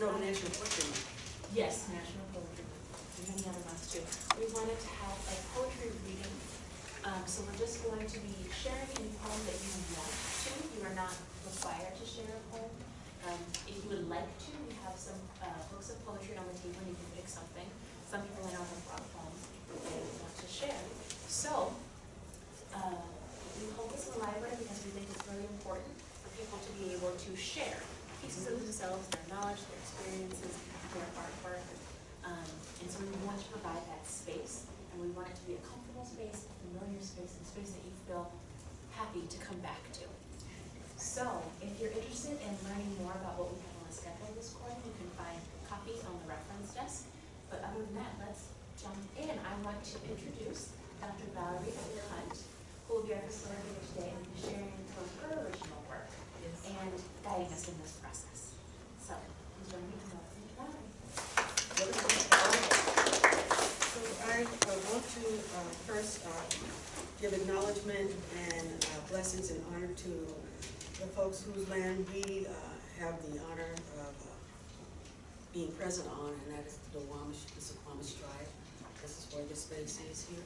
No, National Poetry Month. Yes, National Poetry Month, and many other months too. We wanted to have a poetry reading, um, so we're just going to be sharing any poem that you want to. You are not required to share a poem. Um, if you would like to, we have some, uh, books of poetry on the table, and you can pick something. Some people I know have brought poems they want to share. So, uh, we hold this in the library because we think it's really important for people to be able to share pieces of themselves, their knowledge, their experiences, their artwork. Um, and so we want to provide that space, and we want it to be a comfortable space, a familiar space, a space that you feel happy to come back to. So, if you're interested in learning more about what we have on the schedule this quarter, you can find copies on the reference desk. But other than that, let's jump in. I want to introduce Dr. Valerie Hunt, who will be our facilitator today and be sharing from her original and guiding us in this process. So, please join me in welcoming Valerie. So I uh, want to uh, first uh, give acknowledgement and uh, blessings and honor to the folks whose land we uh, have the honor of uh, being present on, and that is the Duwamish, the Suquamish tribe. This is where this space is here.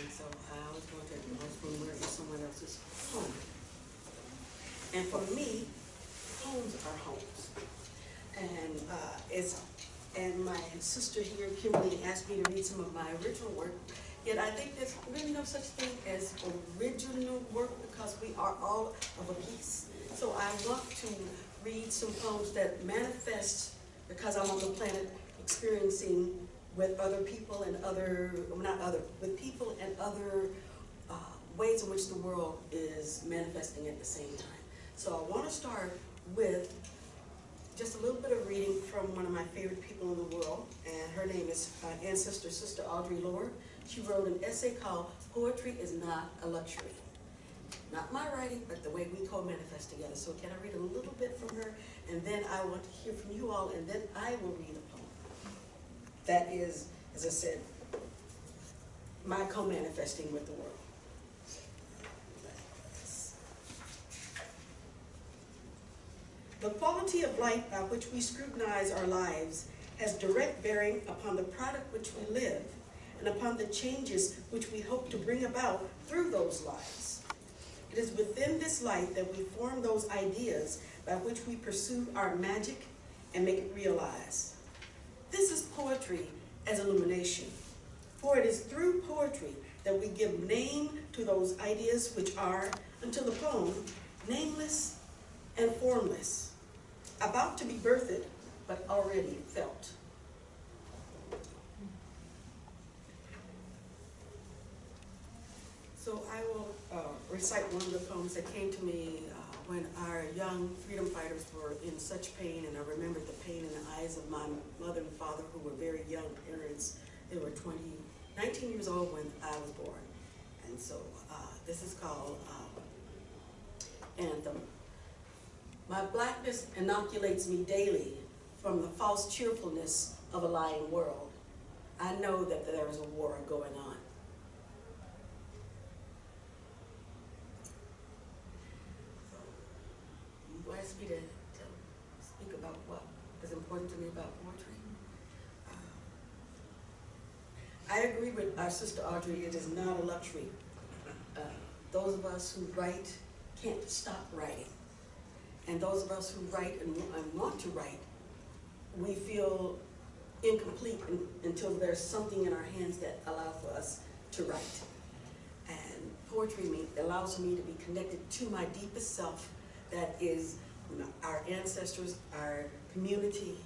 And so I always want to acknowledge when we're in someone else's home. And for me, homes are homes. And uh, it's, and my sister here, Kimberly, asked me to read some of my original work. Yet I think there's really no such thing as original work because we are all of a piece. So I want to read some poems that manifest, because I'm on the planet experiencing with other people and other, not other, with people and other uh, ways in which the world is manifesting at the same time. So I want to start with just a little bit of reading from one of my favorite people in the world, and her name is uh, ancestor Sister Audre Lorde. She wrote an essay called "Poetry is Not a Luxury." Not my writing, but the way we co-manifest together. So can I read a little bit from her, and then I want to hear from you all, and then I will read a poem. That is, as I said, my co-manifesting with the world. The quality of light by which we scrutinize our lives has direct bearing upon the product which we live and upon the changes which we hope to bring about through those lives. It is within this light that we form those ideas by which we pursue our magic and make it realize. This is poetry as illumination, for it is through poetry that we give name to those ideas which are, until the poem, nameless and formless, about to be birthed, but already felt. So I will uh, recite one of the poems that came to me uh, when our young freedom fighters were in such pain, and I remembered the pain in the eyes of my mother and father, who were very young parents. They were 20, 19 years old when I was born. And so uh, this is called um, Anthem. My blackness inoculates me daily from the false cheerfulness of a lying world. I know that there is a war going on. You asked me to, speak about what is important to me about poetry. Uh, I agree with our sister Audre, it is not a luxury. Uh, those of us who write can't stop writing. And those of us who write and, want to write, we feel incomplete un, until there's something in our hands that allows for us to write. And poetry me, allows me to be connected to my deepest self that is our ancestors, our community,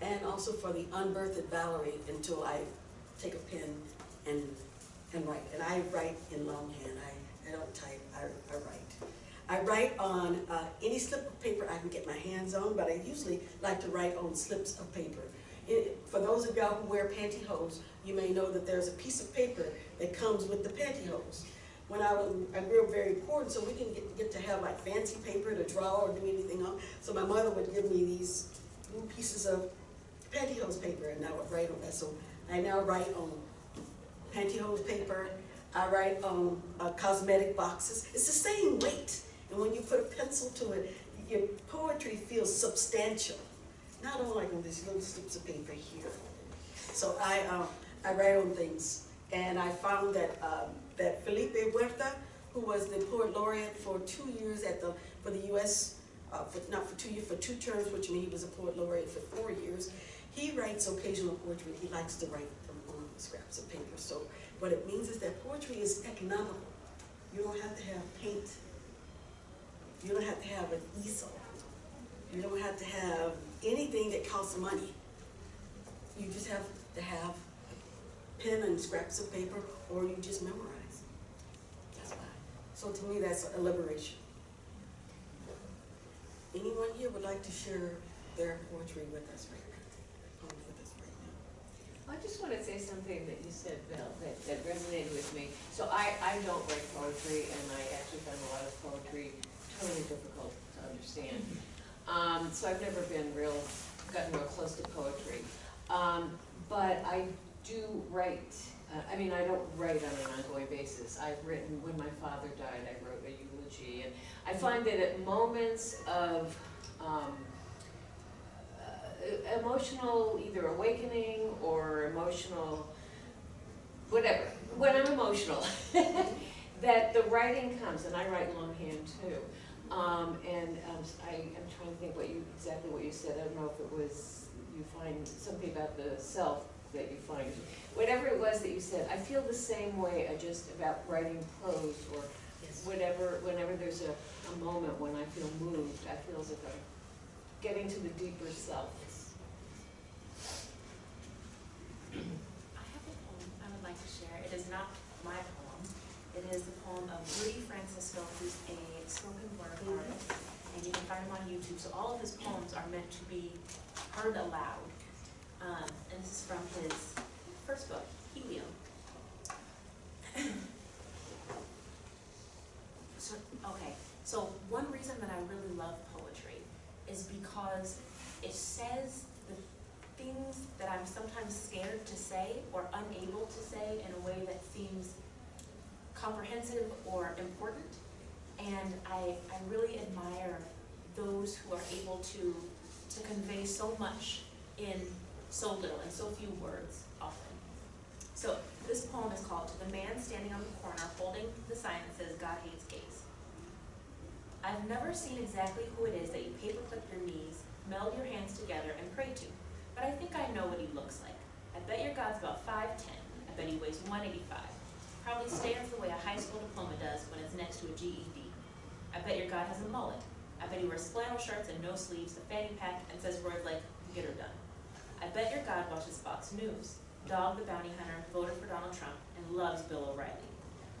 and also for the unbirthed Valerie until I take a pen and, and write. And I write in longhand, I, I don't type, I, I write. I write on uh, any slip of paper I can get my hands on, but I usually like to write on slips of paper. It, for those of y'all who wear pantyhose, you may know that there's a piece of paper that comes with the pantyhose. When I was, I grew up very poor, and so we didn't get, get to have like fancy paper to draw or do anything on. So my mother would give me these little pieces of pantyhose paper, and I would write on that. So I now write on pantyhose paper. I write on uh, cosmetic boxes. It's the same weight. And when you put a pencil to it, your poetry feels substantial. Not like on these little slips of paper here. So I, um, I write on things, and I found that, um, that Felipe Herrera, who was the poet laureate for two years at the, for the US, uh, for, not for two years, for two terms, which means he was a poet laureate for four years. He writes occasional poetry, he likes to write them on scraps of paper, so what it means is that poetry is economical. You don't have to have paint. You don't have to have an easel. You don't have to have anything that costs money. You just have to have pen and scraps of paper, or you just memorize. That's why. So to me, that's a liberation. Anyone here would like to share their poetry with us right now? With us right now? I just want to say something that you said, Bill, that, that resonated with me. So I, I don't write poetry, and I actually find a lot of poetry totally difficult to understand. Um, so I've never been real, gotten real close to poetry. Um, but I do write, uh, I mean, I don't write on an ongoing basis. I've written, when my father died, I wrote a eulogy, and I find that at moments of, um, uh, emotional either awakening or emotional, whatever, when I'm emotional, that the writing comes, and I write longhand too. Um, and, um, I, I'm trying to think what you, exactly what you said, I don't know if it was, you find something about the self that you find, whatever it was that you said, I feel the same way, uh, just about writing prose or whatever, whenever there's a, a moment when I feel moved, I feel as if I'm getting to the deeper self. I have a poem I would like to share. It is not my poem. It is the poem of Rudy Francisco, who's a spoken word artist, and you can find him on YouTube. So all of his poems are meant to be heard aloud. Um, and this is from his first book, Helium. So, okay, so one reason that I really love poetry is because it says the things that I'm sometimes scared to say or unable to say in a way that seems comprehensive or important. And I, I really admire those who are able to, to convey so much in so little, and so few words often. So this poem is called To the Man Standing on the Corner Holding the Sign that says God Hates Gays. I've never seen exactly who it is that you paperclip your knees, meld your hands together, and pray to, but I think I know what he looks like. I bet your God's about 5'10". I bet he weighs 185. Probably stands the way a high school diploma does when it's next to a GED. I bet your God has a mullet. I bet he wears flannel shirts and no sleeves, a fanny pack, and says words like, get her done. I bet your God watches Fox News, Dog the Bounty Hunter, voted for Donald Trump, and loves Bill O'Reilly.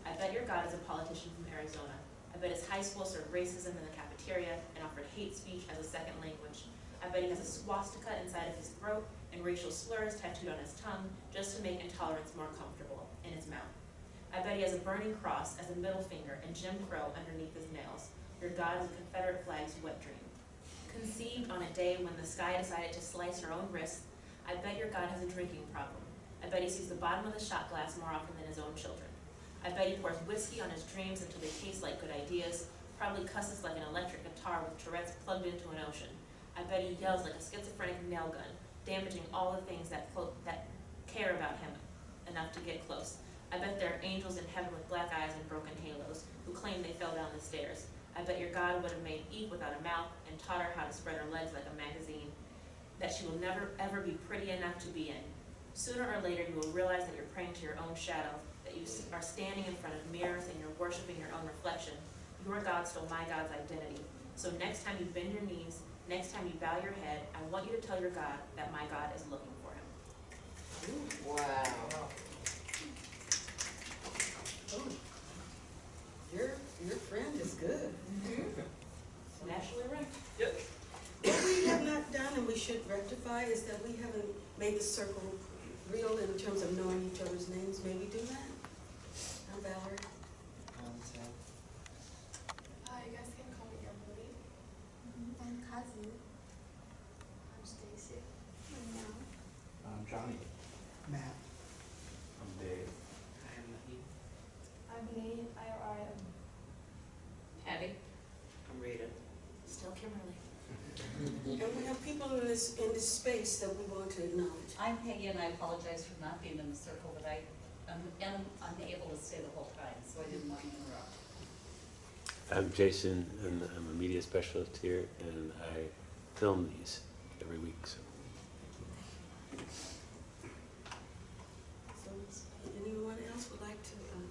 I bet your God is a politician from Arizona. I bet his high school served racism in the cafeteria and offered hate speech as a second language. I bet he has a swastika inside of his throat and racial slurs tattooed on his tongue just to make intolerance more comfortable in his mouth. I bet he has a burning cross as a middle finger and Jim Crow underneath his nails. Your God is a Confederate flag's wet dream. Conceived on a day when the sky decided to slice her own wrists, I bet your God has a drinking problem. I bet he sees the bottom of the shot glass more often than his own children. I bet he pours whiskey on his dreams until they taste like good ideas, probably cusses like an electric guitar with Tourette's plugged into an ocean. I bet he yells like a schizophrenic nail gun, damaging all the things that, that care about him enough to get close. I bet there are angels in heaven with black eyes and broken halos who claim they fell down the stairs. I bet your God would have made Eve without a mouth and taught her how to spread her legs like a magazine that she will never ever be pretty enough to be in. Sooner or later, you will realize that you're praying to your own shadow, that you are standing in front of mirrors and you're worshiping your own reflection. Your God stole my God's identity. So next time you bend your knees, next time you bow your head, I want you to tell your God that my God is looking for him. Wow. Oh, Your, your friend is good. Nationally ranked. What we have not done and we should rectify is that we haven't made the circle real in terms of knowing each other's names. May we do that? I'm Valerie. I'm Uh, you guys can call me Emily. I'm Kazu. I'm Stacy. I'm Mel. I'm Johnny. Matt. I'm Dave. I'm Naheem. I'm Nate. I am. I am Patty? I'm Rita. Still Kimberly. And we have people in this, in this space that we want to acknowledge. I'm Peggy and I apologize for not being in the circle, but I am, am unable to stay the whole time, so I didn't want to interrupt. I'm Jason, and I'm a media specialist here, and I film these every week. So. So, anyone else would like to, um,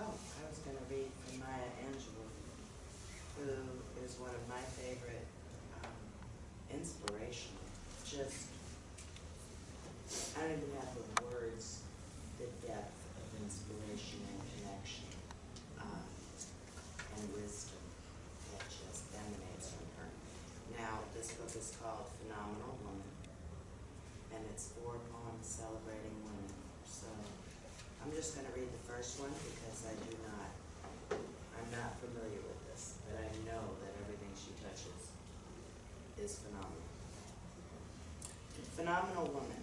Oh, I was gonna read from Maya Angelou, who is one of my favorite, um, inspirational, just, I don't even have the words, the depth of inspiration and connection, um, and wisdom that just emanates from her. Now, this book is called Phenomenal Woman, and it's four poems celebrating women, so I'm just gonna read the first one because I do not, I'm not familiar with this, but I know that everything she touches is phenomenal. Phenomenal woman.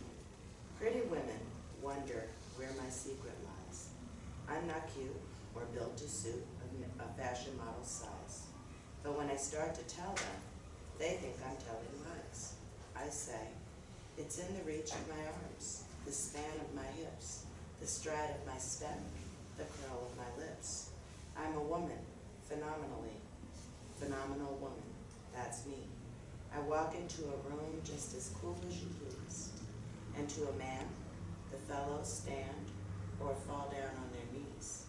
Pretty women wonder where my secret lies. I'm not cute or built to suit a fashion model size. But when I start to tell them, they think I'm telling lies. I say, it's in the reach of my arms, the span of my hips, the stride of my step, the curl of my lips. I'm a woman, phenomenally, phenomenal woman. That's me. I walk into a room just as cool as you please. And to a man, the fellows stand or fall down on their knees.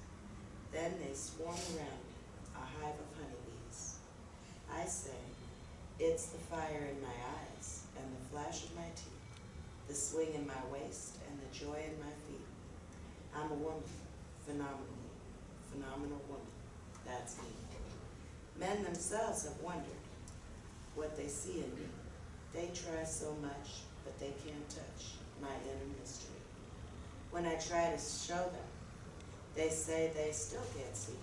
Then they swarm around me, a hive of honeybees. I say, it's the fire in my eyes and the flash of my teeth, the swing in my waist and the joy in my feet. I'm a woman, phenomenally, phenomenal woman. That's me. Men themselves have wondered what they see in me. They try so much, but they can't touch my inner mystery. When I try to show them, they say they still can't see.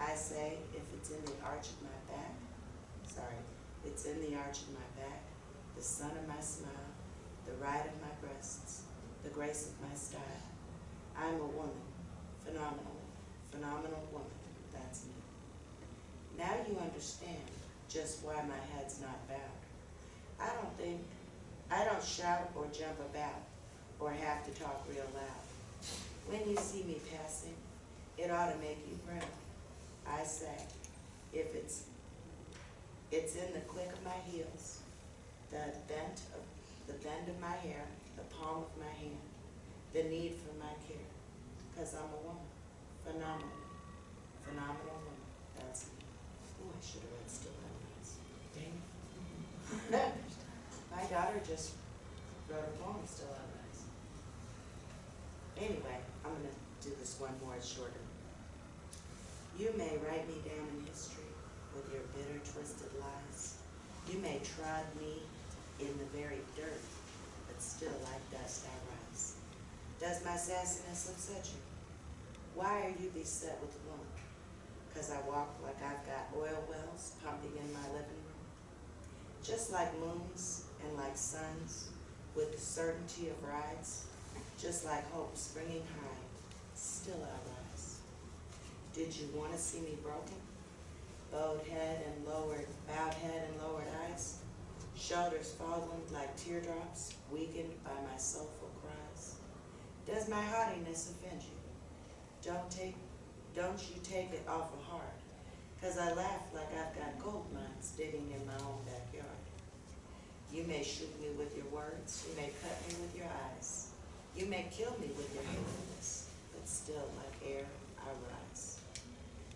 I say if it's in the arch of my back, sorry, it's in the arch of my back, the sun of my smile, the ride of my breasts, the grace of my style. I'm a woman, phenomenally, phenomenal woman, that's me. Now you understand just why my head's not bowed. I don't think, I don't shout or jump about or have to talk real loud. When you see me passing, it ought to make you proud. I say, if it's, it's in the click of my heels, the bent of, the bend of my hair, the palm of my hand, the need for my care, cause I'm a woman, phenomenal, phenomenal woman, that's me. Ooh, I should have read Still. Dang it. My daughter just wrote a poem, Still Nights. Anyway, I'm gonna do this one more, it's shorter. You may write me down in history with your bitter, twisted lies. You may trod me in the very dirt, but still like dust I rise. Does my sassiness upset you? Why are you beset with woman? Cause I walk like I've got oil wells pumping in my living room. Just like moons and like suns, with the certainty of rides, just like hope springing high, still I rise. Did you want to see me broken? Bowed head and lowered, bowed head and lowered eyes, shoulders falling like teardrops, weakened by my soulful. Does my haughtiness offend you? Don't take, don't you take it awful hard, cause I laugh like I've got gold mines digging in my own backyard. You may shoot me with your words, you may cut me with your eyes, you may kill me with your hatefulness, but still like air I rise.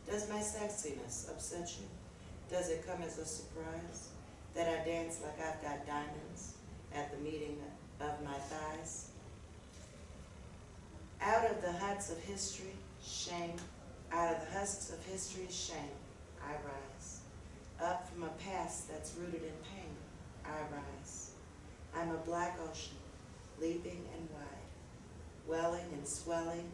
Does my sexiness upset you? Does it come as a surprise that I dance like I've got diamonds at the meeting of my thighs? Out of the huts of history, shame, out of the husks of history's shame, I rise. Up from a past that's rooted in pain, I rise. I'm a black ocean, leaping and wide, welling and swelling,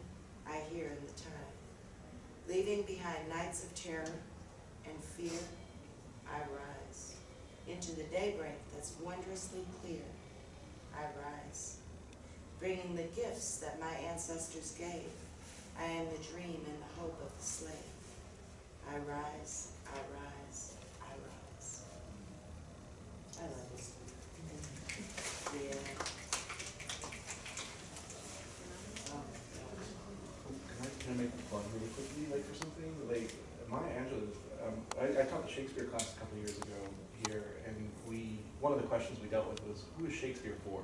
I hear in the tide. Leaving behind nights of terror and fear, I rise. Into the daybreak that's wondrously clear, I rise. Bringing the gifts that my ancestors gave, I am the dream and the hope of the slave. I rise, I rise, I rise. I love this. one. Yeah. Can I, can I make a plug really quickly, like for something? Like, Maya Angelou, um, I, I taught the Shakespeare class a couple of years ago here, and we, one of the questions we dealt with was, who is Shakespeare for?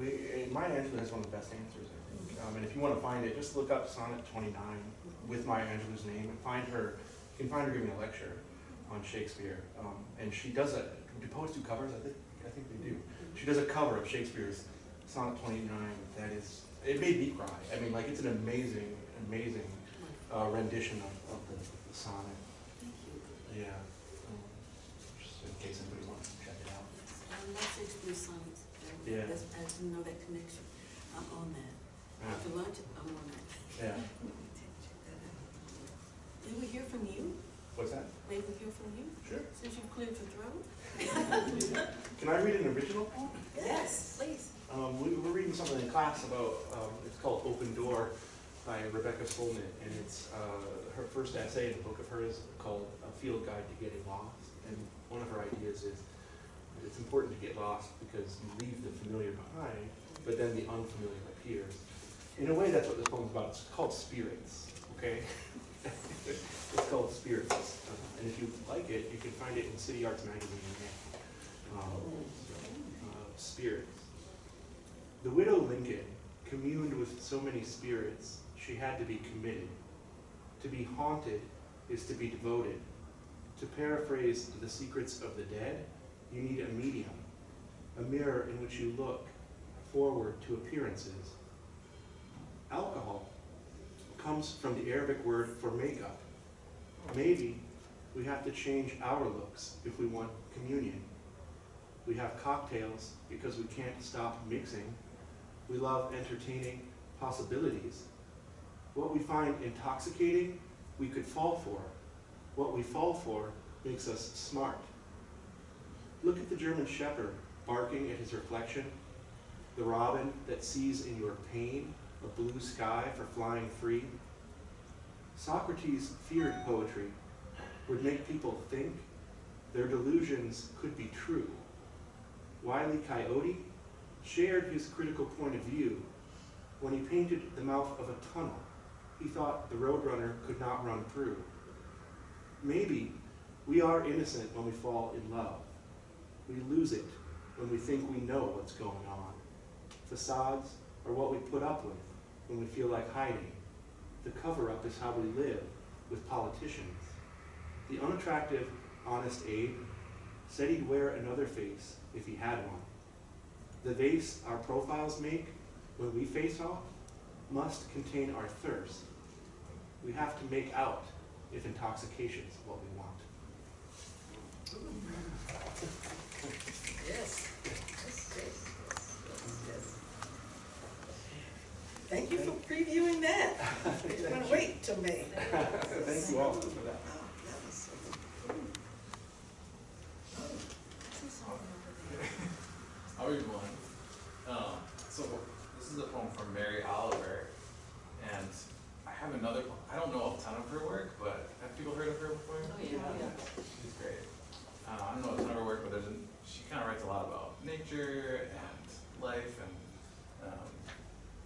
We, and Maya Angelou has one of the best answers, I think. Um, and if you wanna find it, just look up sonnet twenty-nine with Maya Angelou's name and find her, you can find her giving a lecture on Shakespeare. Um, and she does a, do poets do covers? I think, I think they do. She does a cover of Shakespeare's sonnet twenty-nine that is, it made me cry. I mean, like, it's an amazing, amazing uh, rendition of, of the, the sonnet. Thank you. Yeah. Um, Just in case anybody wants to check it out. I love sonnets. Yeah. That's- I didn't know that connection. I'm on that. Yeah. After lunch, I'm on that. Yeah. Check that out. May we hear from you? What's that? May we hear from you, Sure. since you've cleared your throat? Can I read an original poem? Yes, please. Um, we, we're reading something in class about, um, it's called Open Door by Rebecca Solnit, and it's, uh, her first essay in a book of hers called A Field Guide to Getting Lost. And one of her ideas is, it's important to get lost because you leave the familiar behind, but then the unfamiliar appears. In a way, that's what this poem's about. It's called Spirits, okay? It's called Spirits. And if you like it, you can find it in City Arts Magazine. Um, uh, Spirits. The widow Lincoln communed with so many spirits, she had to be committed. To be haunted is to be devoted. To paraphrase the secrets of the dead, you need a medium, a mirror in which you look forward to appearances. Alcohol comes from the Arabic word for makeup. Maybe we have to change our looks if we want communion. We have cocktails because we can't stop mixing. We love entertaining possibilities. What we find intoxicating, we could fall for. What we fall for makes us smart. Look at the German shepherd barking at his reflection, the robin that sees in your pain a blue sky for flying free. Socrates feared poetry would make people think their delusions could be true. Wile E. Coyote shared his critical point of view when he painted the mouth of a tunnel he thought the roadrunner could not run through. Maybe we are innocent when we fall in love. We lose it when we think we know what's going on. Facades are what we put up with when we feel like hiding. The cover-up is how we live with politicians. The unattractive, honest Abe said he'd wear another face if he had one. The vase our profiles make when we face off must contain our thirst. We have to make out if intoxication's what we want. Yes. Yes, yes, yes. Thank you for previewing that. You're gonna wait till May. Thank you all for that. Wow, that was so- How are you doing? Um, so this is a poem from Mary Oliver, and I have another. po- I don't know a ton of her work, but have people heard of her before? Oh, yeah. She's great. Uh, I don't know a ton of her work, but there's an, she kind of writes a lot about nature and life and um,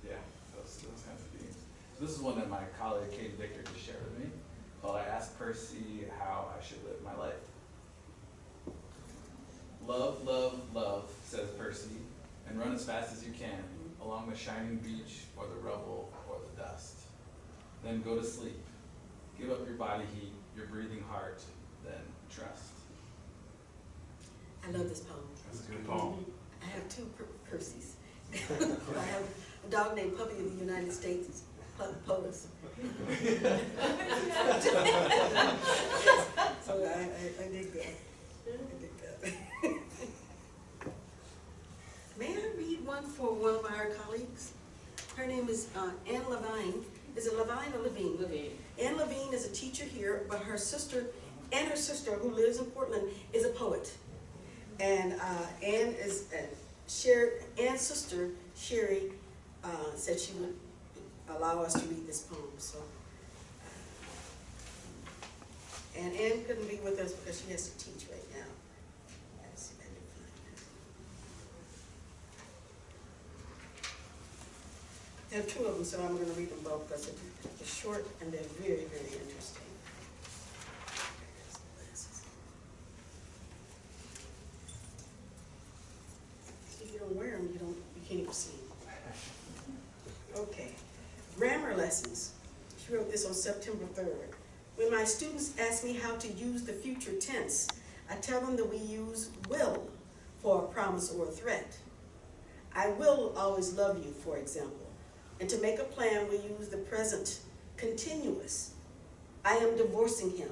yeah, those, those kinds of themes. So this is one that my colleague Kate Victor just shared with me. Called "I Asked Percy How I Should Live My Life." Love, love, love, says Percy, and run as fast as you can along the shining beach or the rubble or the dust. Then go to sleep. Give up your body heat, your breathing heart, then trust. I love this poem. That's a good poem. I have two Per- Percys. I have a dog named Puppy of the United States, Pu- Polis. So I, I, I dig that. I dig that. May I read one for one of our colleagues? Her name is uh, Anne Levine. Is it Levine or Levine? Levine. Anne Levine is a teacher here, but her sister, and her sister who lives in Portland, is a poet. And uh, Anne is, uh, Sher Anne's sister, Sherry, uh, said she would allow us to read this poem, so. And Anne couldn't be with us because she has to teach right now. There are two of them, so I'm gonna read them both because they're short and they're very, very interesting. If you don't wear them, you don't, you can't even see them. Grammar lessons. She wrote this on September third. When my students ask me how to use the future tense, I tell them that we use will for a promise or a threat. I will always love you, for example. And to make a plan, we use the present continuous. I am divorcing him.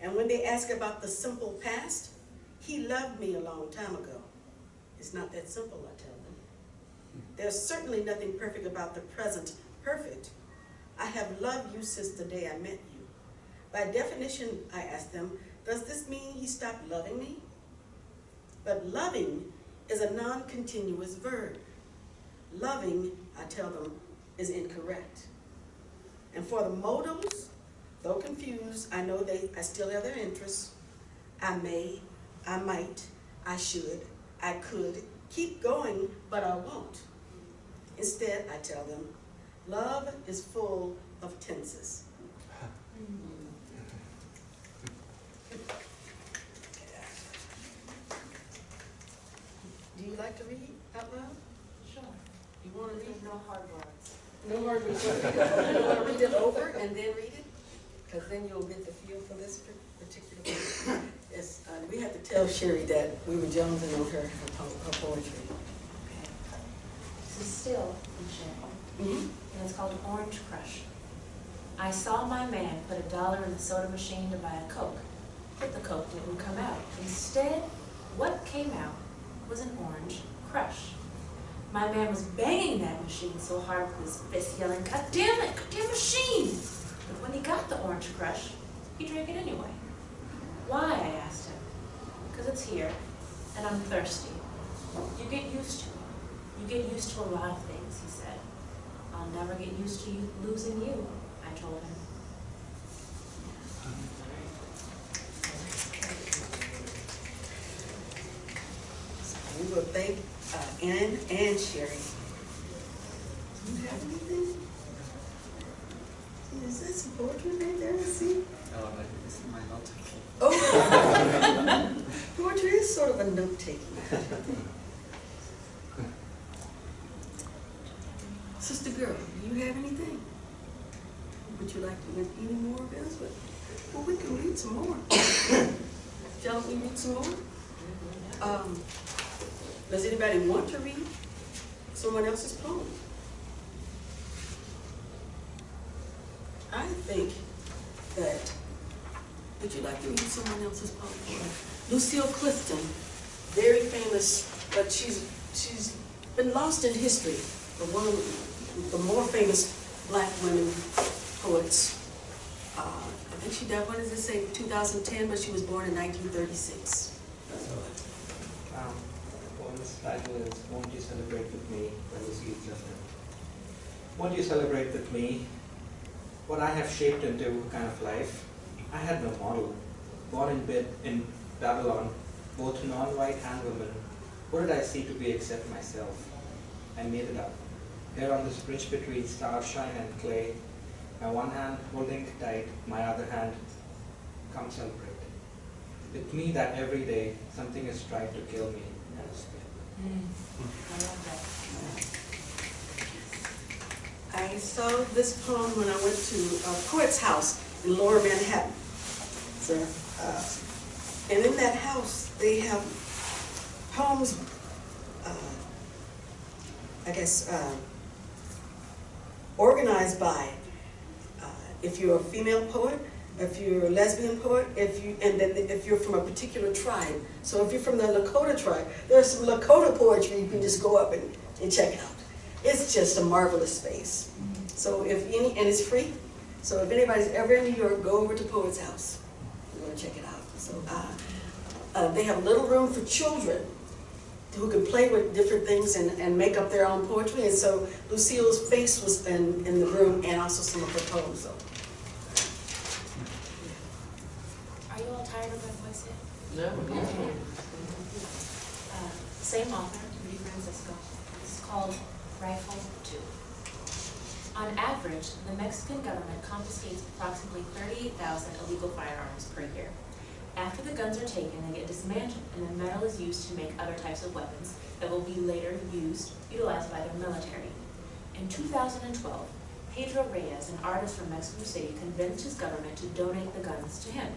And when they ask about the simple past, he loved me a long time ago. It's not that simple, I tell them. There's certainly nothing perfect about the present perfect. I have loved you since the day I met you. By definition, I ask them, does this mean he stopped loving me? But loving is a non-continuous verb. Loving, I tell them, is incorrect. And for the modals, though confused, I know they, I still have their interests. I may, I might, I should, I could, keep going, but I won't. Instead, I tell them, love is full of tenses. Do you like to read out loud? Sure. You wanna read? No hard words. No hard words. You wanna read it over and then read it? Because then you'll get the feel for this particular one. Yes, uh, we had to tell Sherry that we were jonesing on her, her her poetry. This is still in Shannon, Mhm. It's called Orange Crush. I saw my man put a dollar in the soda machine to buy a Coke, but the Coke didn't come out. Instead, what came out was an orange crush. My man was banging that machine so hard with his fist, yelling, God damn it, God damn machine! But when he got the orange crush, he drank it anyway. Why, I asked him. Because it's here, and I'm thirsty. You get used to it. You get used to a lot of things. I'll never get used to you losing you, I told him. We will thank uh, Ann and Sherry. Do you have anything? Is this some poetry right there? Let's see. Oh, like, this is my note taking. Oh. Poetry is sort of a note-taking. Girl, do you have anything? Would you like to read any more of? But- Well, we can read some more. Shall we read some more? Um, Does anybody want to read someone else's poem? I think that, would you like to read someone else's poem? Lucille Clifton, very famous, but she's, she's been lost in history, one of the more famous black women poets. Uh, I think she died, what does it say, 2010, but she was born in 1936. So, Um, poem's title is Won't You Celebrate With Me by Lucy Clifton. Won't you celebrate with me what I have shaped into kind of life? I had no model. Born in bed in Babylon, both non-white and women, what did I see to be except myself? I made it up. Here on this bridge between starshine and clay, my one hand holding tight, my other hand, come celebrate. With me that every day something is trying to kill me and escape. That. I saw this poem when I went to a poet's house in Lower Manhattan. So, uh, and in that house, they have poems, uh, I guess, uh, organized by, uh, if you're a female poet, if you're a lesbian poet, if you, and then if you're from a particular tribe. So if you're from the Lakota tribe, there's some Lakota poetry you can just go up and, and check out. It's just a marvelous space. So if any, and it's free. So if anybody's ever in New York, go over to Poet's House. You're gonna check it out. So uh, uh, they have a little room for children who can play with different things and, and make up their own poetry. And so Lucille's face was in, in the room and also some of her poems. So. Are you all tired of my voice yet? No. Uh, Same author, Rudy Francisco. This is called Rifle Two. On average, the Mexican government confiscates approximately thirty-eight thousand illegal firearms per year. After the guns are taken, they get dismantled and the metal is used to make other types of weapons that will be later used, utilized by their military. In two thousand and twelve, Pedro Reyes, an artist from Mexico City, convinced his government to donate the guns to him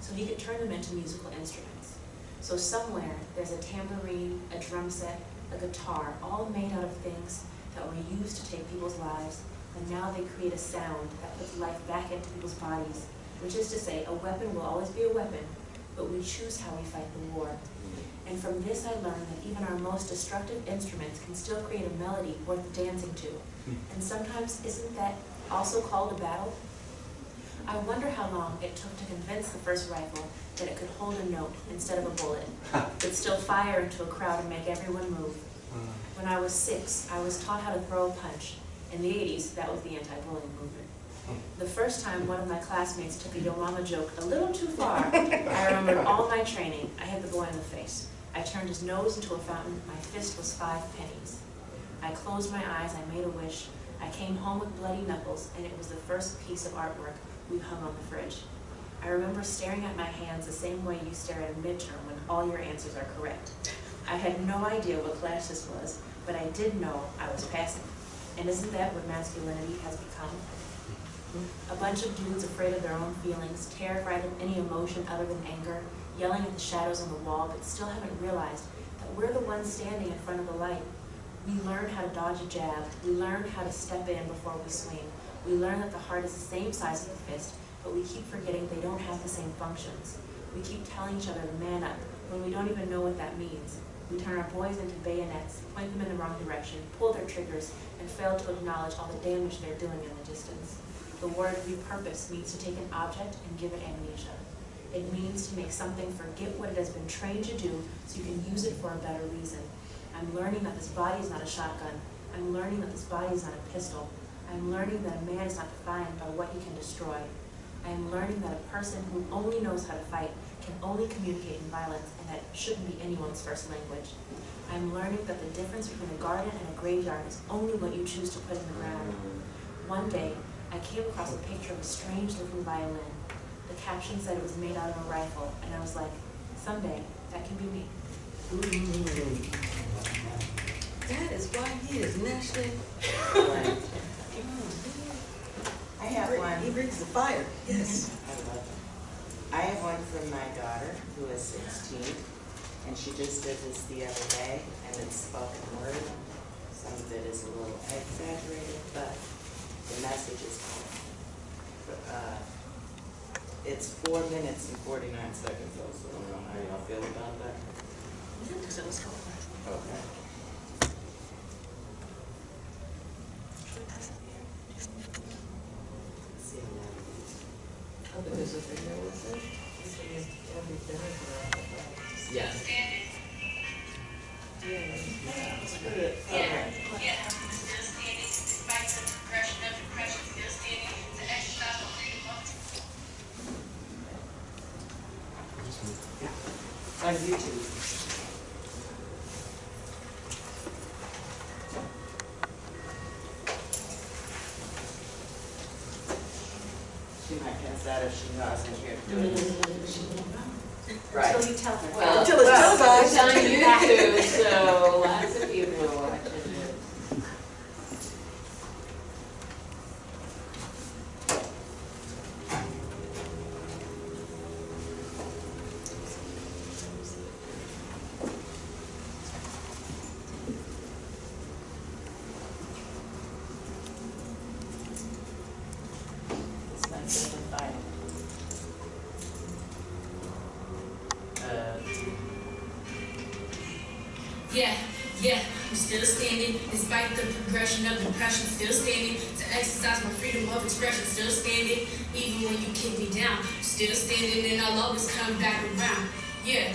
so he could turn them into musical instruments. So somewhere, there's a tambourine, a drum set, a guitar, all made out of things that were used to take people's lives, and now they create a sound that puts life back into people's bodies, which is to say, a weapon will always be a weapon, but we choose how we fight the war. Mm. And from this I learned that even our most destructive instruments can still create a melody worth dancing to. Hmm. And sometimes isn't that also called a battle? I wonder how long it took to convince the first rifle that it could hold a note instead of a bullet, but still fire into a crowd and make everyone move. Hmm. When I was six, I was taught how to throw a punch. In the eighties, that was the anti-bullying movement. The first time one of my classmates took a yo mama joke a little too far, I remembered all my training. I hit the boy in the face. I turned his nose into a fountain. My fist was five pennies. I closed my eyes. I made a wish. I came home with bloody knuckles, and it was the first piece of artwork we hung on the fridge. I remember staring at my hands the same way you stare at a midterm when all your answers are correct. I had no idea what class this was, but I did know I was passing. And isn't that what masculinity has become? A bunch of dudes afraid of their own feelings, terrified of any emotion other than anger, yelling at the shadows on the wall, but still haven't realized that we're the ones standing in front of the light. We learn how to dodge a jab. We learn how to step in before we swing. We learn that the heart is the same size as the fist, but we keep forgetting they don't have the same functions. We keep telling each other to man up when we don't even know what that means. We turn our boys into bayonets, point them in the wrong direction, pull their triggers, and fail to acknowledge all the damage they're doing in the distance. The word repurpose means to take an object and give it amnesia. It means to make something forget what it has been trained to do so you can use it for a better reason. I'm learning that this body is not a shotgun. I'm learning that this body is not a pistol. I'm learning that a man is not defined by what he can destroy. I am learning that a person who only knows how to fight can only communicate in violence and that shouldn't be anyone's first language. I'm learning that the difference between a garden and a graveyard is only what you choose to put in the ground. One day, I came across a picture of a strange looking violin. The caption said it was made out of a rifle, and I was like, someday, that can be me. That is why he is nationally. I have one. He brings the fire, yes. I love it. I have one from my daughter, who is sixteen, and she just did this the other day, and it's spoken word. Some of it is a little exaggerated, but the message is coming. Uh, It's four minutes and forty-nine seconds, though, so I don't know how y'all feel about that. Okay. See now. Yes. Okay. Back around. Yeah,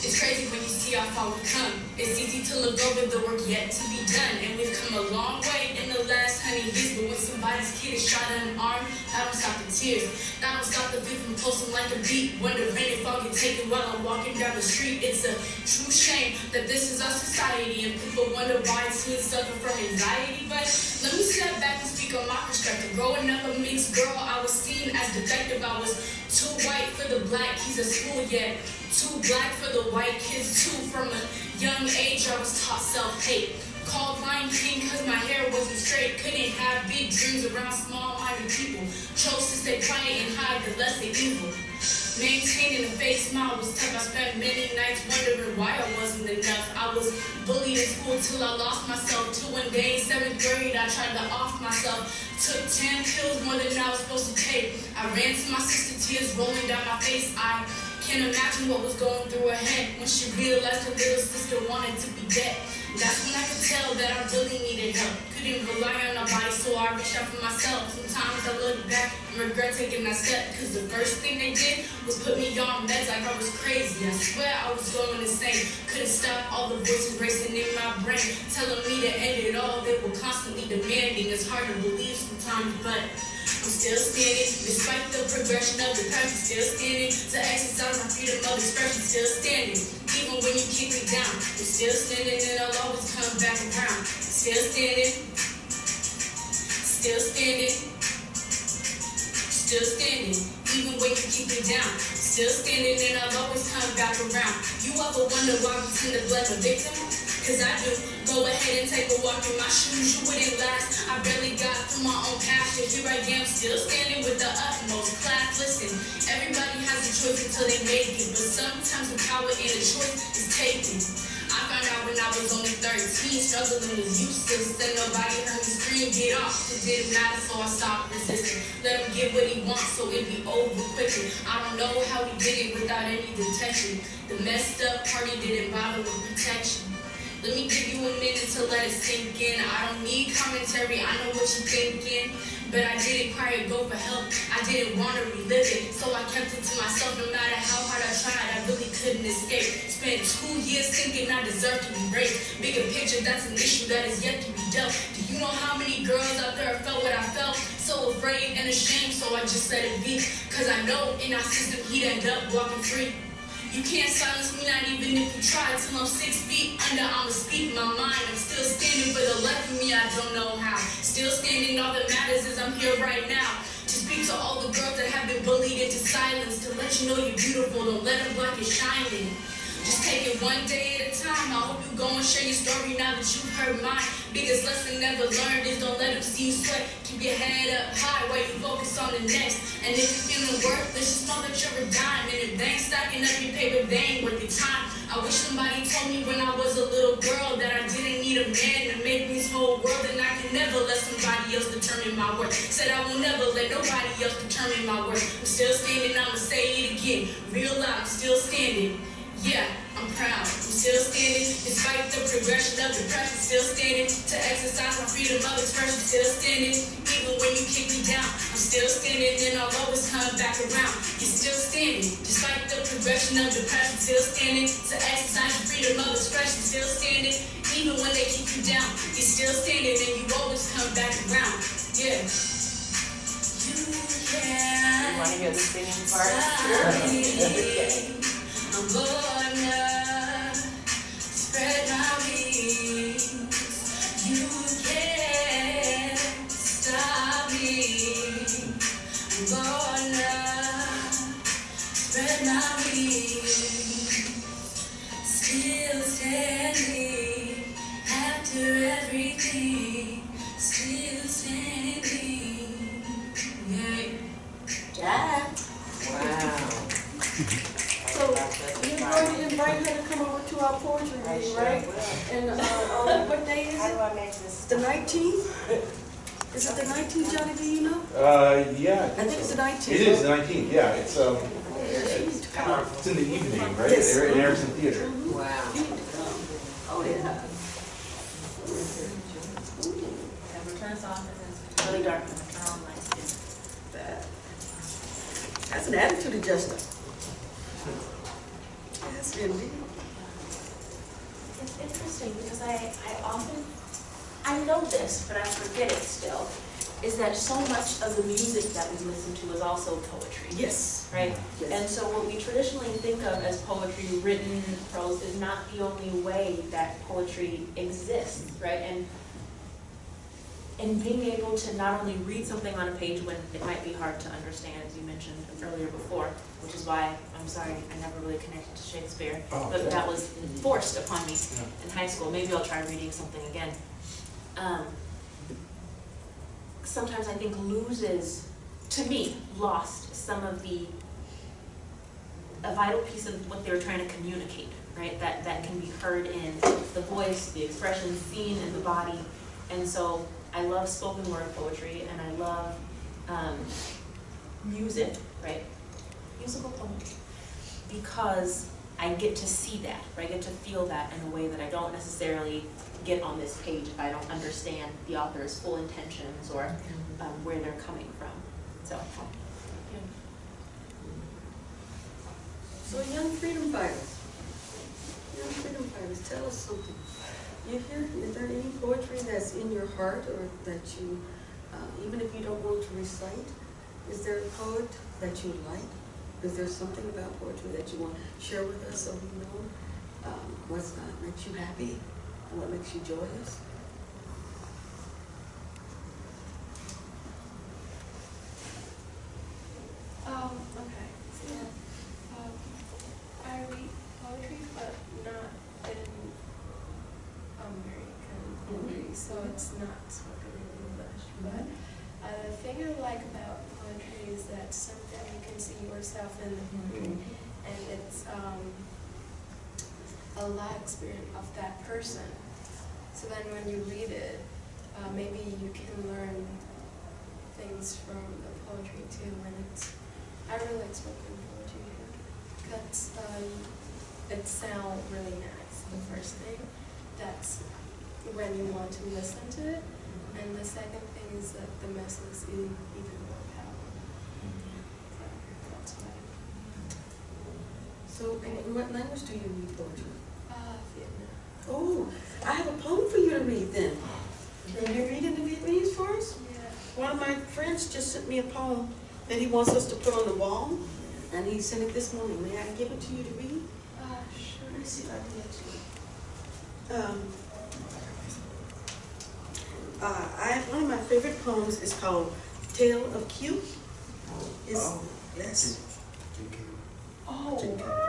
it's crazy when you see how far we come. It's easy to look over the work yet to be done, and we've come a long way in the last hundred years, but when somebody's kid is shot in an arm, I don't stop the tears. That don't stop the beat from pulsing like a beat. Wondering if I'll get taken while I'm walking down the street. It's a true shame that this is our society, and people wonder why teens suffer from anxiety. But let me step back and speak on my perspective. Growing up a mixed girl, I was seen as defective. I was too white for the black kids at school, yet too black for the white kids too. From a young age, I was taught self-hate. Called Lion King cause my hair wasn't straight. Couldn't have big dreams around small-minded people. Chose to stay quiet and hide the less they evil. Maintaining a fake smile was tough. I spent many nights wondering why I wasn't enough. I was bullied in school till I lost myself. Till one day in seventh grade, I tried to off myself. Took ten pills more than I was supposed to take. I ran to my sister, tears rolling down my face. I can't imagine what was going through her head when she realized her little sister wanted to be dead. That's when I could tell that I really needed help. Couldn't rely on nobody, so I reached out for myself. Sometimes I look back and regret taking that step, cause the first thing they did was put me on meds like I was crazy. I swear I was going insane. Couldn't stop all the voices racing in my brain, telling me to end it all. They were constantly demanding. It's hard to believe sometimes, but I'm still standing, despite the progression of the past, I'm still standing. To exercise my freedom of expression, still standing. Even when you kick me down, I'm still standing and I'll always come back around. Still standing, still standing, still standing. Even when you keep me down, still standing and I'll always come back around. You ever wonder why we tend to blame a victim? Cause I do. Go ahead and take a walk in my shoes, you wouldn't last. I barely got through my own yet here I am, still standing with the utmost class. Listen, everybody has a choice until they make it, but sometimes the power in a choice is taken. I found out when I was only 13, struggling was useless, and nobody heard me scream, get off. It didn't matter, so I stopped resisting. Let him get what he wants, so it be over quickly. I don't know how he did it without any detection. The messed up party didn't bother with protection. Let me give you a minute to let it sink in. I don't need commentary, I know what you're thinking. But I didn't cry or go for help. I didn't want to relive it. So I kept it to myself no matter how hard I tried. I really couldn't escape. Spent two years thinking I deserved to be raped. Bigger picture, that's an issue that is yet to be dealt. Do you know how many girls out there felt what I felt? So afraid and ashamed, so I just let it be. Cause I know in our system he'd end up walking free. You can't silence me, not even if you try. Till I'm six feet under, I'ma speak my mind. I'm still standing for the life of me, I don't know how. Still standing, all that matters is I'm here right now. To speak to all the girls that have been bullied into silence. To let you know you're beautiful, don't let them block your shining. Just take it one day at a time. I hope you go and share your story now that you've heard mine. Biggest lesson never learned is don't let them see you sweat. Keep your head up high while you focus on the next. And if you're feeling worthless, just know that you're a dime. And if they ain't stacking up your paper, they ain't worth your time. I wish somebody told me when I was a little girl that I didn't need a man to make this whole world. And I can never let somebody else determine my worth. Said I will never let nobody else determine my worth. I'm still standing, I'ma say it again. Real loud, I'm still standing. Yeah, I'm proud. I'm still standing despite the progression of depression. Still standing to exercise my freedom of expression. Still standing even when you kick me down. I'm still standing and I'll always come back around. You're still standing despite the progression of depression. Still standing to exercise your freedom of expression. Still standing even when they keep you down. You're still standing and you always come back around. Yeah. You can. You wanna hear the singing part? Stop me. I'm gonna spread my wings. You can't stop me. I'm gonna spread my wings. Still standing after everything. Still standing. Yeah. Jack. Wow. So, you're going to invite her to come over to our poetry reading, right? will. And, uh, on what day is How do it? I make this? The nineteenth? Is it the nineteenth, Johnny, do you know? Uh, yeah, I think it's the nineteenth. It is the nineteenth, yeah, it's, um, She needs to come. it's in the evening, right? Yes. They're in Erickson Theater. Wow. You need to come. Oh, yeah. Never turns off, it's really dark I turn on lights. Bad. That's an attitude adjuster. Yes, indeed. It's interesting because I, I often, I know this, but I forget it still. is that so much of the music that we listen to is also poetry. Yes, Right? yes. And so what we traditionally think of as poetry, written prose, is not the only way that poetry exists, right? And and being able to not only read something on a page when it might be hard to understand, as you mentioned earlier before, which is why, I'm sorry, I never really connected to Shakespeare, but that was forced upon me in high school, maybe I'll try reading something again. Um, sometimes I think loses, to me, lost some of the, a vital piece of what they were trying to communicate, right? That, that can be heard in the voice, the expression, seen in the body. And so I love spoken word poetry and I love, um, music, right? Musical poetry. Because I get to see that, or I get to feel that in a way that I don't necessarily get on this page if I don't understand the author's full intentions or um, where they're coming from. So, So young freedom fighters, young freedom fighters, tell us something. You hear, is there any poetry that's in your heart or that you, uh, even if you don't want to recite, is there a poet that you like? Is there something about poetry that you want to share with us so we know um, what's uh, makes you happy and what makes you joyous? Um, okay, so, um, I read poetry, but not in American poetry, so it's not spoken in English. But uh, the thing I like about poetry is that something you can see yourself in the poem, and it's um, a life experience of that person. So then when you read it, uh, maybe you can learn things from the poetry too, and it's I really like spoken poetry because um, it sounds really nice. The first thing, that's when you want to listen to it, and the second thing is that the message is even even more powerful. So that's why. So in what language do you read poetry? Uh, Vietnam. Oh, I have a poem for you to read then. Can you read it in Vietnamese for us? Yeah. One of my friends just sent me a poem that he wants us to put on the wall, and he sent it this morning. May I give it to you to read? Uh, sure. Let me see if I can get to it. Um, uh, I, one of my favorite poems is called Tale of Kieu. It's, yes, Oh.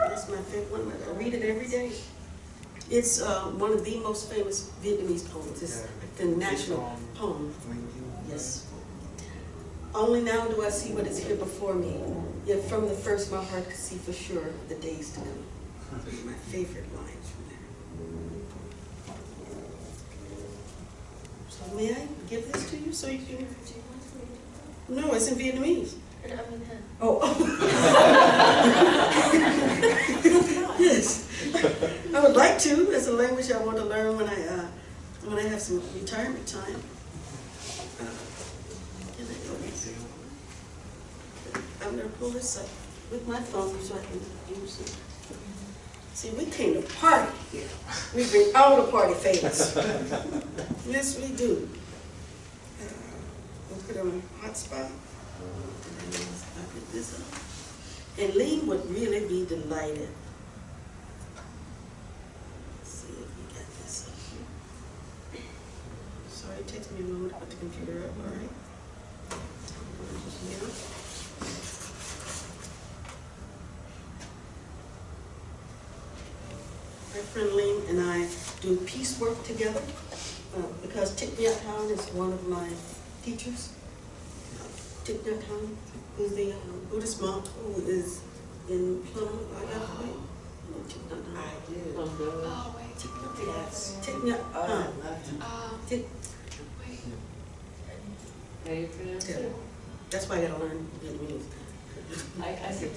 that's my favorite one. I read it every day. It's, uh, one of the most famous Vietnamese poems. It's the national poem. Yes. Only now do I see what is here before me, yet from the first my heart could see for sure the days to come. My favorite lines may I give this to you so you can? No, it's in Vietnamese. Oh. Yes. I would like to, it's a language I want to learn when I, uh, when I have some retirement time. Uh? I'm gonna pull this up with my phone so I can use it. See, we came to party here. We bring all the party favors. Yes, we do. Uh, We'll put on hotspot. And then I'll put this up. And Lee would really be delighted. Let's see if we got this up here. Sorry, it takes me a moment to put the computer up, all right? Here. My friend Lee and I do piecework together, uh, because Thich Nhat Hanh is one of my teachers. Thich Nhat Hanh, who's the uh, Buddhist monk who is in Plymouth, Idaho. You know Thich Nhat Hanh? I do. oh wait. Thich Nhat Hanh. Yes. Thich Nhat Oh, I Hanh. love to. Um, Thich- wait. How you pronounce it? That's why I gotta learn Vietnamese. I, I said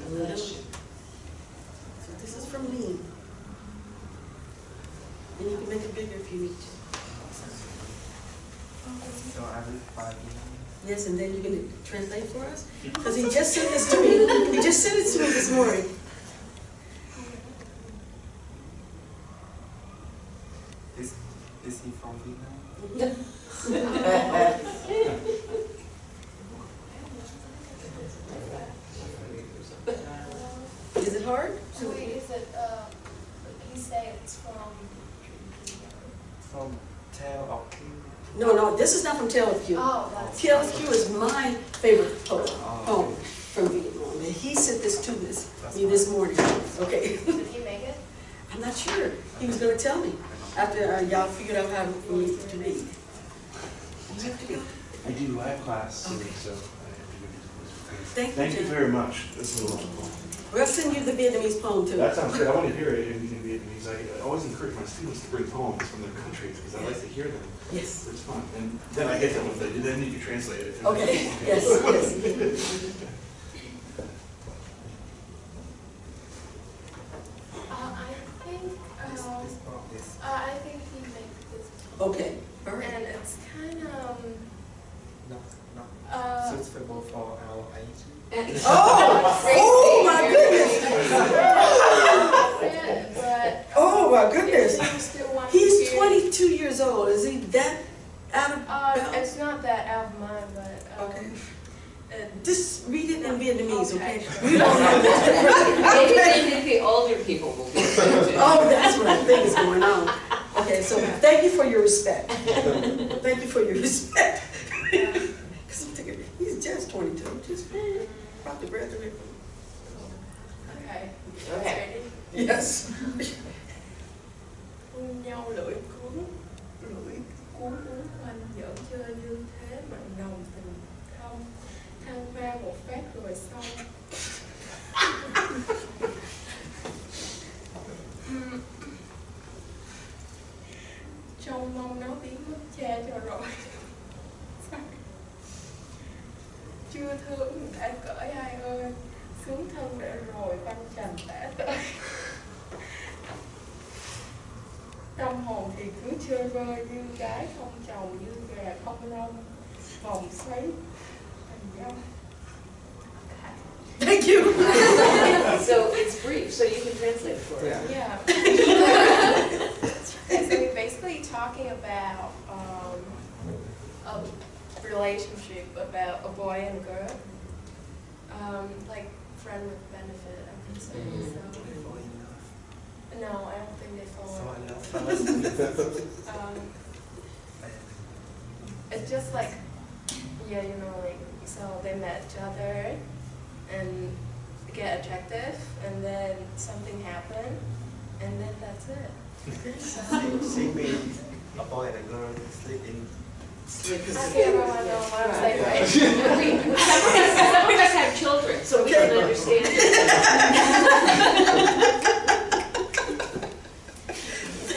that. So this is from Lee. And you can make it bigger if you need to. So I will find Yes, and then you can translate for us? Because he just sent this to me, he just sent it to me this morning. This Is it hard? So wait, is it, um, you say it's from? From Tale of Kieu. No, no, this is not from Tale of Kieu. Oh, that's. Tale of Kieu is my favorite poem, Oh, poem from Vietnam. And he sent this to this, me this morning. Okay, Did he make it? I'm not sure. He was gonna tell me after uh, y'all figured out how for me to read. You have to go. I do live class soon, Okay. so I have to go do this. Thank you, Thank you Jim. very much. This is a lot of fun. We'll send you the Vietnamese poem too. That sounds good. I want to hear it in, in Vietnamese. I I always encourage my students to bring poems from their countries because I like to hear them. Yes. It's fun. And then I get them with it, then you can translate it. Okay, yes, yes. okay. Okay. Ready? Yes. nhau lưỡi cuốn lưỡi cuốn uốn quanh giỡn chơi như thế mà đồng tình không thăng hoa một phát rồi xong trông mong nó biến mất cha cho rồi chưa thương đã cởi ai ơi xuống thân để rồi băng trần đã tới tâm hồn thì cứ chơi vơi như gái không chồng như gà không lông vòng xoáy thành dâm Thank you. So it's brief, so you can translate it for us. Yeah. Yeah. So we're basically talking about um, a relationship about a boy and a girl, um, like friend with benefit, I can say. So, no, I don't think they fall. in love. Um, it's just like, yeah, you know, like so they met each other and get attractive, and then something happened, and then that's it. She means a boy and a girl sleep in. I can't remember what I'm saying. Right. We, we- some of us, some of us have children, so we can understand.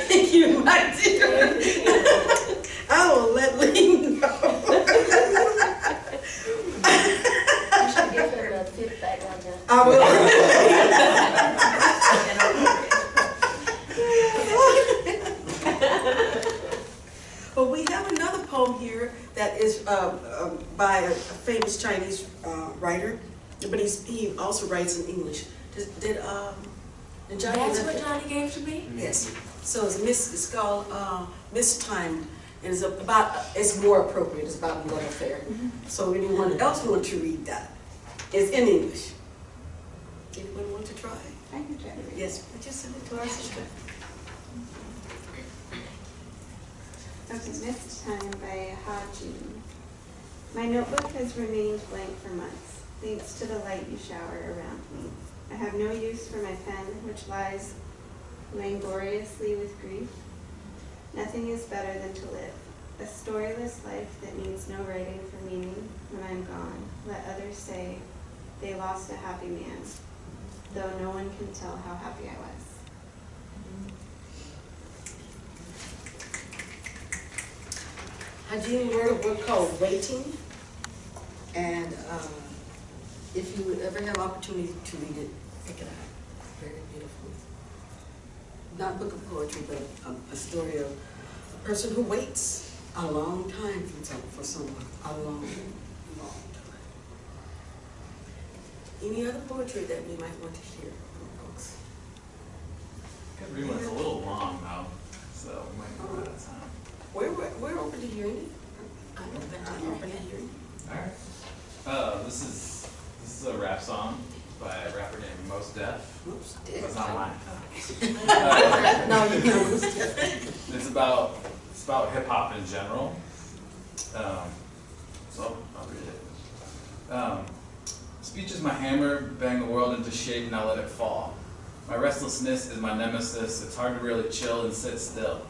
Thank you, my dear. I will let Lee know. You should give her the feedback on that. I will. Well, we have another poem here that is um, um, by a a famous Chinese uh, writer, but he's, he also writes in English. Did, did, um, did Johnny? That's what Johnny gave to me? Yes, so it's miss, it's called, uh, Mistimed, and it's about, it's more appropriate, it's about a love affair. So anyone else want to read that? It's in English. Anyone want to try? I can try to read. Yes, would you send it to our sister? Okay, Missed Time by Jun. My notebook has remained blank for months, thanks to the light you shower around me. I have no use for my pen, which lies languorously with grief. Nothing is better than to live, a storyless life that needs no writing for meaning. When I'm gone, let others say they lost a happy man, though no one can tell how happy I was. Ha Jin wrote a book called Waiting, and um, if you would ever have opportunity to read it, pick it up. Very beautiful. Not a book of poetry, but a, a story of a person who waits a long time for, some, for someone, a long, long time. Any other poetry that we might want to hear from folks? Every one's a little long though, so we might run out of time. We're, we're open to hearing it. I'm open to open it. Alright. Uh, this is, this is a rap song by a rapper named Mos Def. Oops. That's not mine. Uh, No, you know, it's It's about, it's about hip hop in general. Um, so I'll read it. Um, speech is my hammer, bang the world into shape, now let it fall. My restlessness is my nemesis, it's hard to really chill and sit still.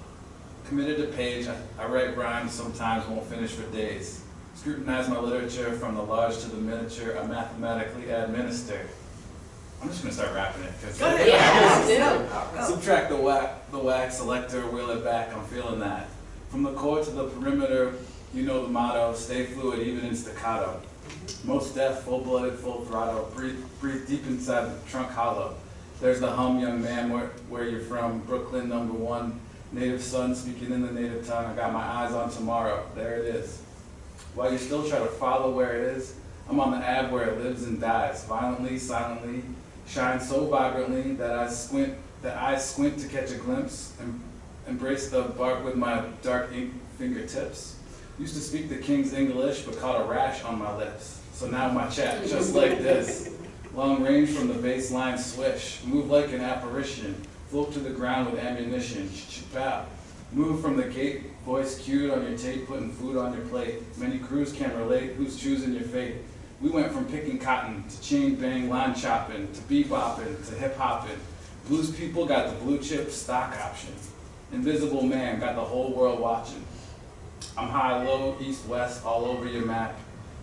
Committed to page, I, I write rhymes, sometimes won't finish for days. Scrutinize my literature from the large to the miniature, I mathematically administer. I'm just gonna start rapping it, cause. Go ahead. Yeah. Subtract the whack, the wax selector, wheel it back, I'm feeling that. From the core to the perimeter, you know the motto, stay fluid even in staccato. Mos Def, full-blooded, full throttle, breathe, breathe deep inside the trunk hollow. There's the hum, young man, where, where you're from, Brooklyn, number one. Native son speaking in the native tongue, I got my eyes on tomorrow, there it is. While you still try to follow where it is, I'm on the ab where it lives and dies, violently, silently, shines so vibrantly that I squint, that I squint to catch a glimpse, and embrace the bark with my dark ink fingertips. Used to speak the king's English, but caught a rash on my lips. So now my chat, just like this. Long range from the baseline swish, move like an apparition, float to the ground with ammunition, ch-ch-pow. Move from the gate, voice cued on your tape, putting food on your plate. Many crews can relate, who's choosing your fate? We went from picking cotton to chain bang, line chopping, to bebopping, to hip hopping. Blues people got the blue chip stock option. Invisible man got the whole world watching. I'm high, low, east, west, all over your map.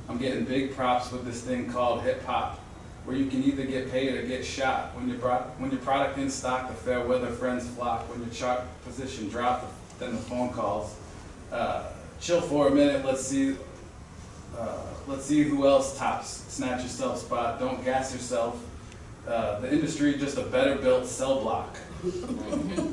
I'm getting big props with this thing called hip hop, where you can either get paid or get shot. When your, when your product in stock, the fair weather friends flock. When your chart position drop, then the phone calls. Uh, chill for a minute, let's see, uh, let's see who else tops. Snatch yourself spot, don't gas yourself. Uh, the industry just a better built cell block.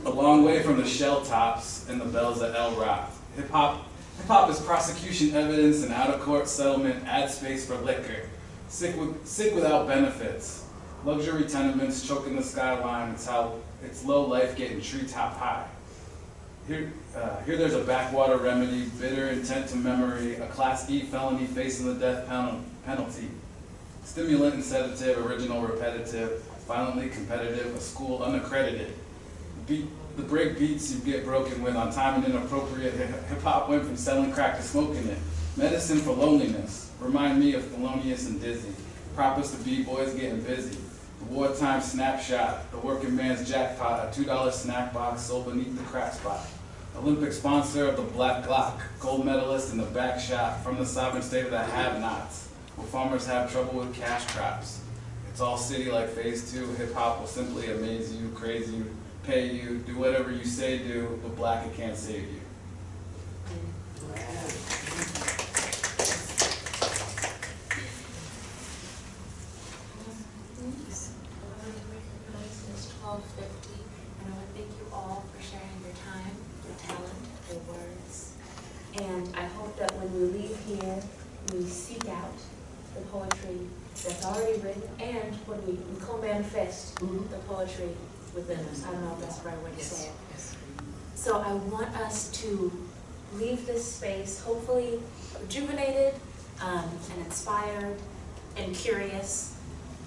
a long way from the shell tops and the bells at El Rock. Hip hop, hip hop is prosecution evidence and out of court settlement. Ad space for liquor. Sick with, sick without benefits. Luxury tenements choking the skyline. It's how it's low life getting treetop high. Here, uh, here there's a backwater remedy, bitter intent to memory, a class E felony facing the death penalty. Stimulant and sedative, original repetitive, violently competitive, a school unaccredited. Beat, the break beats you get broken with on time and inappropriate. Hip hop went from selling crack to smoking it. Medicine for loneliness. Remind me of Thelonious and Dizzy. Props to B-boys getting busy. The wartime snapshot, the working man's jackpot, a $2 snack box sold beneath the crack spot. Olympic sponsor of the Black Glock, gold medalist in the back shot from the sovereign state of the have-nots, where farmers have trouble with cash crops. It's all city like phase two, hip hop will simply amaze you, craze you, pay you, do whatever you say do, but black it can't save you. It's twelve fifty, and I want to thank you all for sharing your time, your talent, your words. And I hope that when we leave here, we seek out the poetry that's already written, and when we we co-manifest the poetry within us. I don't know if that's the right way to say it. So I want us to leave this space hopefully rejuvenated um, and inspired and curious,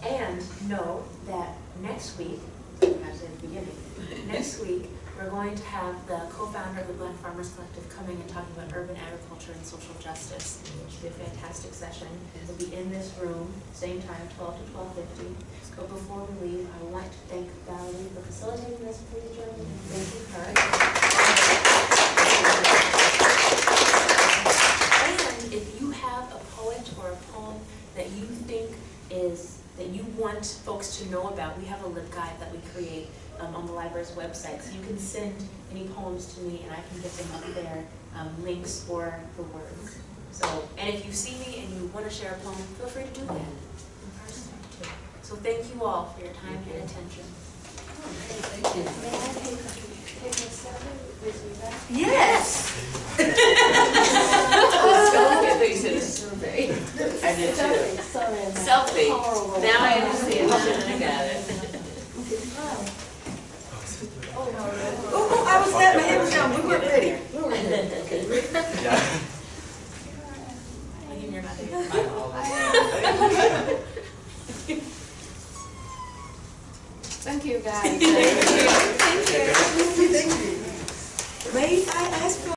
and know that next week, as in the beginning, next week, we're going to have the co-founder of the Glen Farmers Collective coming and talking about urban agriculture and social justice, will be a fantastic session. It'll be in this room, same time, twelve to twelve fifty. But before we leave, I would like to thank Valerie for facilitating this, please join me in her. And if you have a poet or a poem that you think is, that you want folks to know about, we have a LibGuide that we create um, on the library's website. So you can send any poems to me and I can get them up there, um, links or the words. So, and if you see me and you want to share a poem, feel free to do that in person. So thank you all for your time and attention. Thank you. May I take, take a selfie with you back? Yes! They said a survey. I did too. Selfie, sorry. Selfie. Now I understand, I got it. Oh, I was letting my head was down. We weren't ready. We weren't ready. Okay. Yeah. Thank you, guys. Thank you. Thank you. May I ask